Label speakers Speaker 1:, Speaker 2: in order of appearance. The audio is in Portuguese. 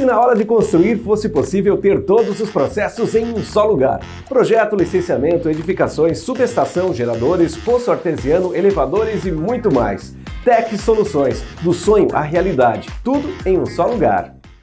Speaker 1: se na hora de construir fosse possível ter todos os processos em um só lugar? Projeto, licenciamento, edificações, subestação, geradores, poço artesiano, elevadores e muito mais. Tech Soluções, do sonho à realidade, tudo em um só lugar.